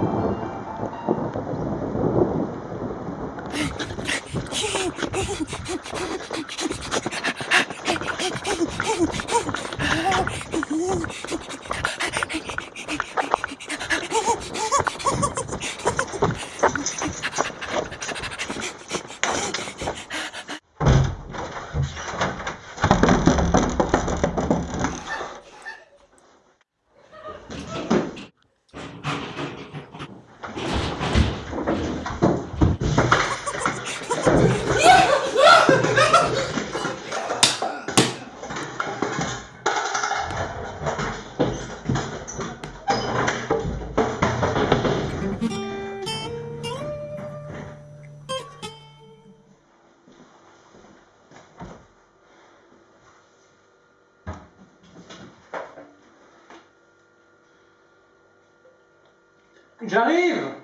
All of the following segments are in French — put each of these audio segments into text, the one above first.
あっ。J'arrive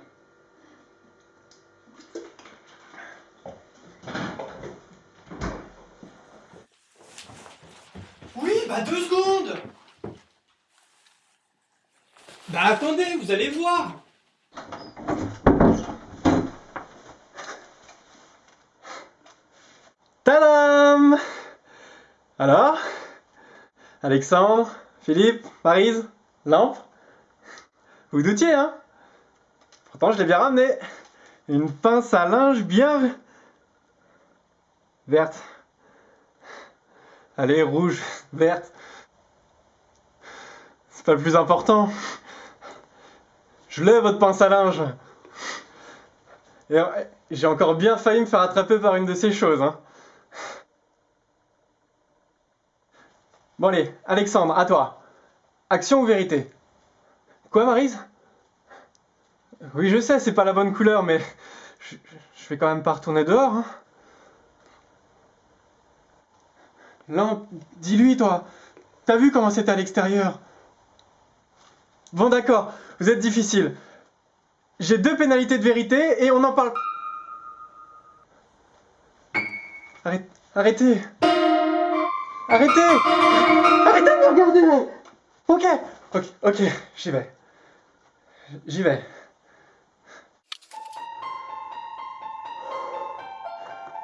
Oui, bah deux secondes Bah attendez, vous allez voir Tadam Alors Alexandre, Philippe, Marise, Lampe Vous doutiez, hein Pourtant, je l'ai bien ramené. Une pince à linge bien verte. Allez, rouge, verte. C'est pas le plus important. Je l'ai, votre pince à linge. Euh, j'ai encore bien failli me faire attraper par une de ces choses. Hein. Bon allez, Alexandre, à toi. Action ou vérité? Quoi, Marise? Oui, je sais, c'est pas la bonne couleur, mais je, je vais quand même pas retourner dehors. Hein. Lampe, dis-lui, toi. T'as vu comment c'était à l'extérieur? Bon, d'accord, vous êtes difficile. J'ai deux pénalités de vérité et on en parle. Arrête, arrêtez. Arrêtez Arrêtez de me regarder Ok, ok, ok, j'y vais. J'y vais.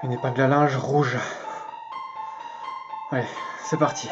Une épingle à linge rouge. Allez, c'est parti.